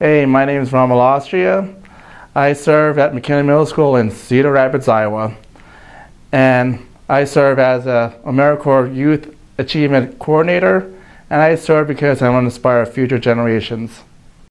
Hey, my name is Rommel Austria. I serve at McKinley Middle School in Cedar Rapids, Iowa. And I serve as a AmeriCorps Youth Achievement Coordinator, and I serve because I want to inspire future generations.